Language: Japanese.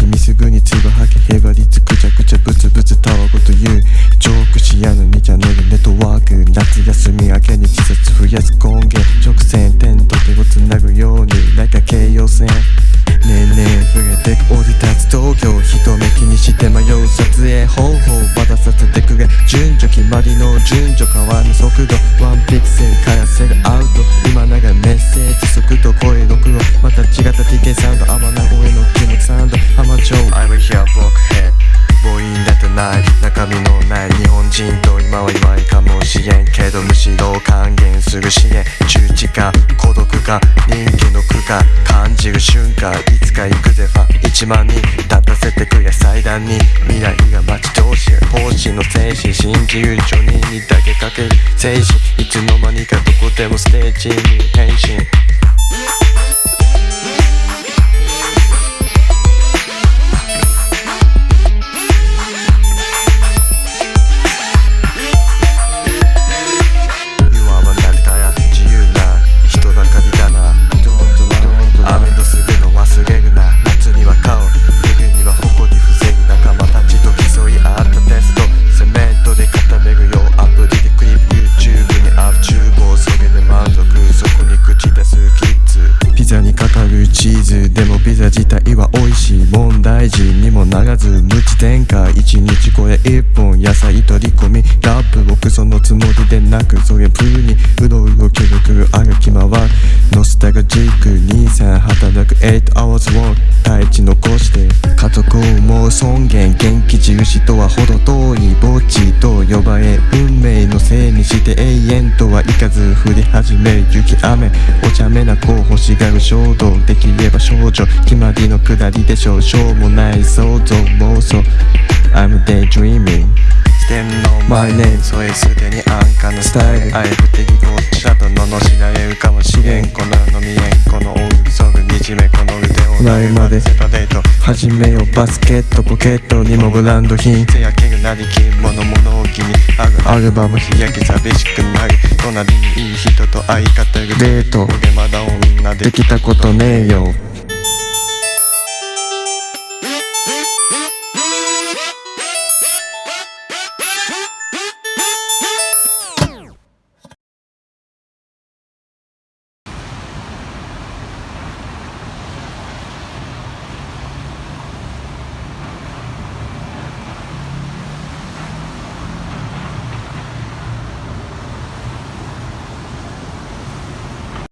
君すぐに唾吐けへばりつくちゃくちゃブツブツたわごと言うジョークしやのにチャンネルネットワーク夏休み明けに自殺増やす根源直線点と手をつなぐようになんか京葉線ねえねえ増えてく降り立つ東京人目気にして迷う撮影方法渡させてくれ順序決まりの順序変わる速度ワンピクセルからセルアウト今ながメッセージ速度声録音また違った TK サウンド天名声の気持ちサウンド浜町 I'm here 僕ヘッ母音だってない中身のない日本人と今は今いかもしれんけどむしろ還元する支援。中知か孤独か人気の苦か感じる瞬間。いつか行くぜ。ファン1万人立たせてくれ。祭壇に未来が待ち遠しい。方針の精神信じる女人にだけかける。精神いつの間にかどこでもステージに変身。チーズでもピザ自体は美味しい問題児にもならず無知天下一日これ一本野菜取り込みラップ僕そのつもりでなくそれプーにうろうろくるくる歩き回るノスタルジック23働く8 hours work 大地残して家族を思う尊厳元気印とは程遠い墓地と呼ばれ運命のせいにして永遠とはいかず降り始め雪雨お茶目な子欲しがる衝動できれば少女決まりのくだりでしょうしょうもない想像妄想 I'm daydreaming 天皇 My name それすでに安価なスタイル。あえてぎこっちだと罵られるかもしれん。この世の未練この大そぐ惨めこの腕を隣まで始めようバスケットポケットにもブランド品。せやけるなりき物物置にある。アルバム日焼け寂しくなる隣にいい人と相方がデート。俺まだ女で。できたことねえよ